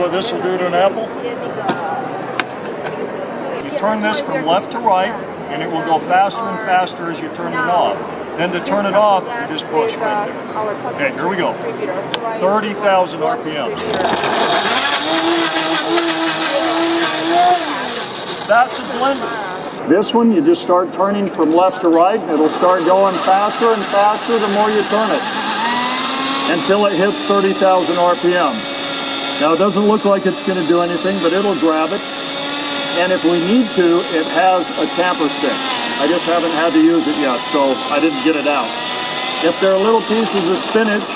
what this will do to an apple? You turn this from left to right, and it will go faster and faster as you turn the knob. Then to turn it off, you just push right there. Okay, here we go. 30,000 RPMs. That's a blender. This one, you just start turning from left to right. It'll start going faster and faster the more you turn it until it hits 30,000 RPM. Now it doesn't look like it's going to do anything, but it'll grab it. And if we need to, it has a tamper stick. I just haven't had to use it yet, so I didn't get it out. If there are little pieces of spinach